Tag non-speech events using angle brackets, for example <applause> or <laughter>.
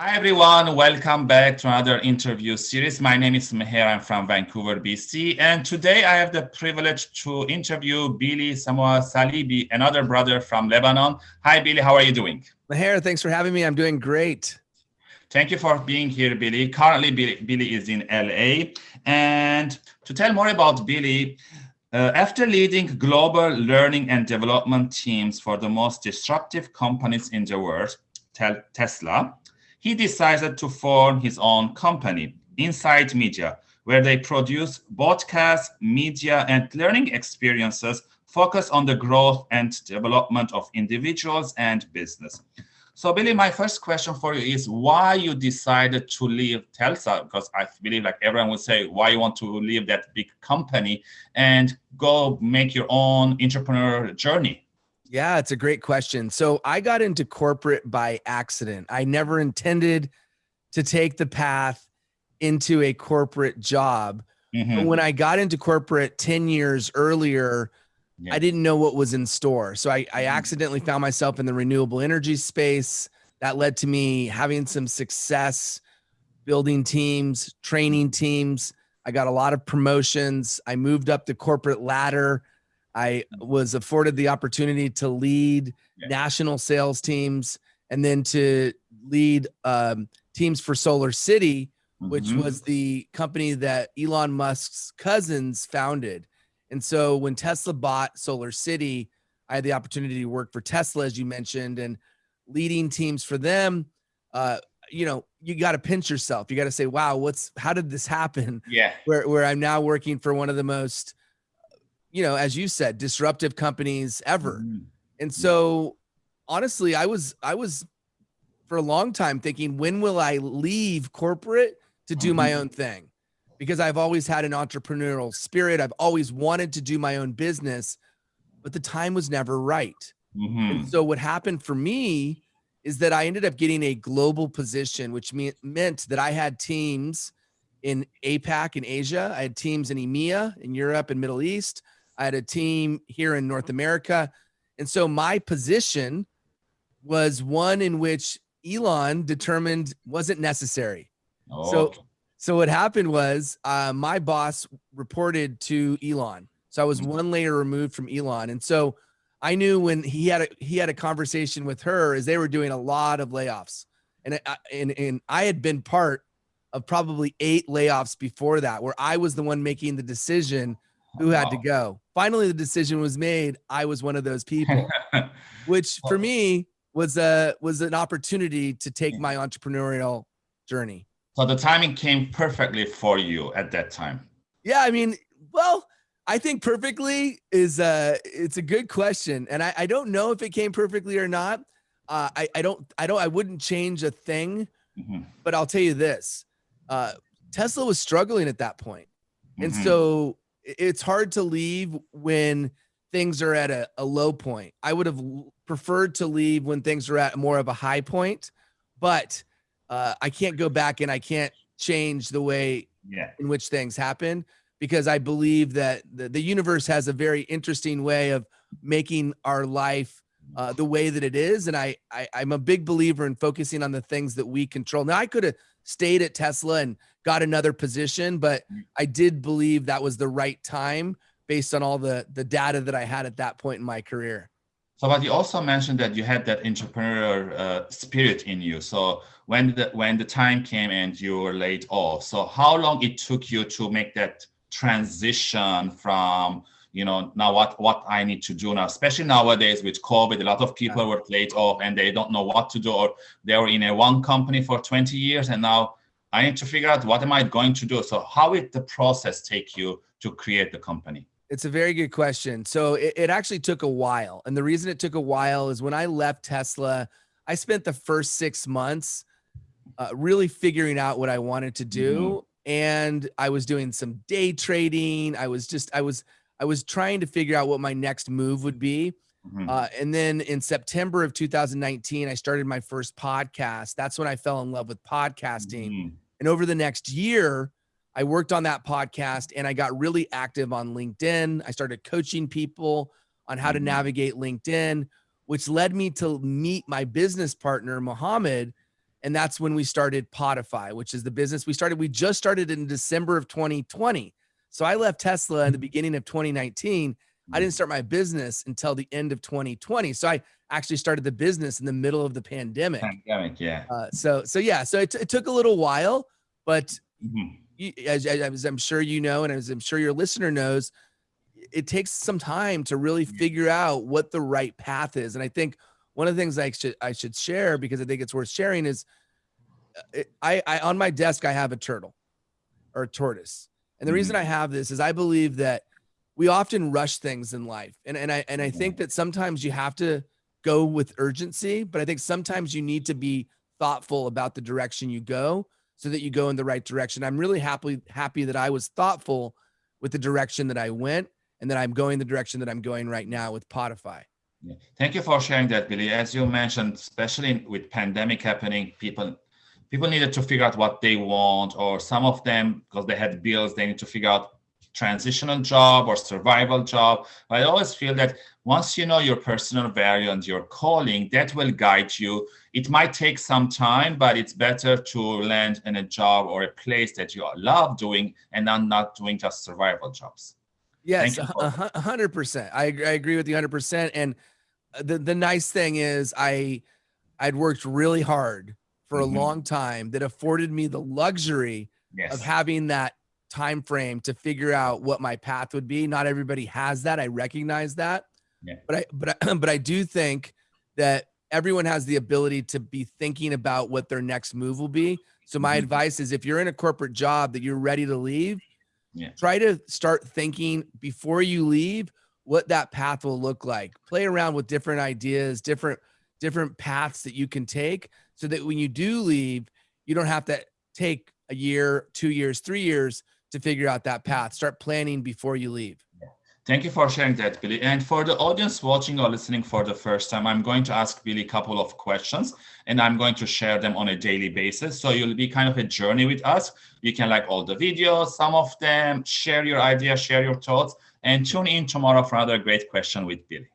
Hi, everyone. Welcome back to another interview series. My name is Meher. I'm from Vancouver, BC. And today I have the privilege to interview Billy Samoa Saleebey, another brother from Lebanon. Hi, Billy. How are you doing? Meher, thanks for having me. I'm doing great. Thank you for being here, Billy. Currently, Billy, Billy is in LA. And to tell more about Billy, uh, after leading global learning and development teams for the most disruptive companies in the world, Tesla, he decided to form his own company, Insight Media, where they produce broadcast, media, and learning experiences focused on the growth and development of individuals and business. So Billy, my first question for you is why you decided to leave Tesla? Because I believe like everyone would say, why you want to leave that big company and go make your own entrepreneur journey? Yeah, it's a great question. So I got into corporate by accident. I never intended to take the path into a corporate job. Mm-hmm. When I got into corporate 10 years earlier, yeah. I didn't know what was in store. So I, I mm-hmm. accidentally found myself in the renewable energy space. That led to me having some success building teams, training teams. I got a lot of promotions. I moved up the corporate ladder I was afforded the opportunity to lead yeah. national sales teams and then to lead um, teams for SolarCity, which mm-hmm. was the company that Elon Musk's cousins founded. And so when Tesla bought SolarCity, I had the opportunity to work for Tesla, as you mentioned, and leading teams for them. Uh, you know, you got to pinch yourself. You got to say, "Wow, what's how did this happen?" Yeah, where where I'm now working for one of the most you know, as you said, disruptive companies ever. Mm-hmm. And so honestly, I was I was for a long time thinking, when will I leave corporate to do mm-hmm. my own thing? Because I've always had an entrepreneurial spirit. I've always wanted to do my own business, but the time was never right. Mm-hmm. And so what happened for me is that I ended up getting a global position, which me- meant that I had teams in APAC in Asia. I had teams in EMEA in Europe and Middle East. I had a team here in North America. And so my position was one in which Elon determined wasn't necessary. Oh, so, okay. so what happened was uh, my boss reported to Elon. So I was mm-hmm. one layer removed from Elon. And so I knew when he had a, he had a conversation with her as they were doing a lot of layoffs. And, and, and I had been part of probably eight layoffs before that, where I was the one making the decision who had wow. to go. Finally, the decision was made. I was one of those people, <laughs> which for me was a was an opportunity to take my entrepreneurial journey. So the timing came perfectly for you at that time. Yeah, I mean, well, I think perfectly is a it's a good question, and I, I don't know if it came perfectly or not. Uh, I I don't I don't I wouldn't change a thing, mm-hmm. but I'll tell you this: uh, Tesla was struggling at that point, and mm-hmm. so it's hard to leave when things are at a, a low point. I would have preferred to leave when things are at more of a high point, but uh, I can't go back and I can't change the way yeah. in which things happen because I believe that the, the universe has a very interesting way of making our life uh, the way that it is. And I, I, I'm a big believer in focusing on the things that we control. Now I could have stayed at Tesla and got another position, but mm. I did believe that was the right time based on all the the data that I had at that point in my career. So, but you also mentioned that you had that entrepreneurial uh, spirit in you. So, when the when the time came and you were laid off, so how long it took you to make that transition from you know now what what i need to do now especially nowadays with covid a lot of people were laid off and they don't know what to do or they were in a one company for 20 years and now i need to figure out what am i going to do. So how did the process take you to create the company? It's a very good question. So it, it actually took a while. And the reason it took a while is when i left tesla i spent the first six months uh, really figuring out what i wanted to do. Mm-hmm. and i was doing some day trading. I was just i was I was trying to figure out what my next move would be. Mm-hmm. Uh, and then in September of 2019, I started my first podcast. That's when I fell in love with podcasting. Mm-hmm. And over the next year, I worked on that podcast and I got really active on LinkedIn. I started coaching people on how mm-hmm. to navigate LinkedIn, which led me to meet my business partner, Mohammed. And that's when we started Podify, which is the business we started. We just started in December of 2020. So I left Tesla in the beginning of 2019. I didn't start my business until the end of 2020. So I actually started the business in the middle of the pandemic. Pandemic, yeah. Uh, so, so yeah, so it, it, took a little while, but mm -hmm. you, as, as, I'm sure you know, and as I'm sure your listener knows, it takes some time to really figure out what the right path is. And I think one of the things I should I should share because I think it's worth sharing is uh, I, I on my desk I have a turtle or a tortoise. And the reason mm-hmm. I have this is I believe that we often rush things in life. And and I and I think that sometimes you have to go with urgency, but I think sometimes you need to be thoughtful about the direction you go so that you go in the right direction. I'm really happy happy that I was thoughtful with the direction that I went and that I'm going the direction that I'm going right now with Podify. Yeah. Thank you for sharing that, Billy. As you mentioned, especially with pandemic happening, people people needed to figure out what they want, or some of them, because they had bills, they need to figure out transitional job or survival job. But I always feel that once you know your personal value and your calling, that will guide you. It might take some time, but it's better to land in a job or a place that you love doing and not, not doing just survival jobs. Yes, a hundred percent. I agree. I agree with you hundred percent. And uh, the, the nice thing is I, I'd worked really hard for mm-hmm. a long time that afforded me the luxury yes. of having that time frame to figure out what my path would be. Not everybody has that. I recognize that. Yeah. But I but I, <clears throat> but I do think that everyone has the ability to be thinking about what their next move will be. So my mm-hmm. advice is if you're in a corporate job that you're ready to leave, yeah. try to start thinking before you leave what that path will look like. Play around with different ideas, different different paths that you can take so that when you do leave, you don't have to take a year, two years, three years to figure out that path. Start planning before you leave. Thank you for sharing that, Billy. And for the audience watching or listening for the first time, I'm going to ask Billy a couple of questions and I'm going to share them on a daily basis. So you'll be kind of a journey with us. You can like all the videos, some of them, share your ideas, share your thoughts, and tune in tomorrow for another great question with Billy.